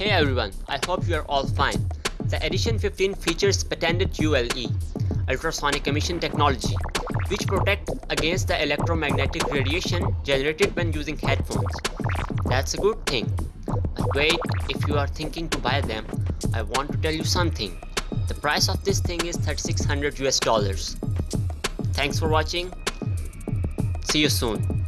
Hey everyone, I hope you are all fine. The Edition 15 features patented ULE, ultrasonic emission technology, which protects against the electromagnetic radiation generated when using headphones. That's a good thing. But wait, if you are thinking to buy them, I want to tell you something. The price of this thing is 3600 US dollars. Thanks for watching. See you soon.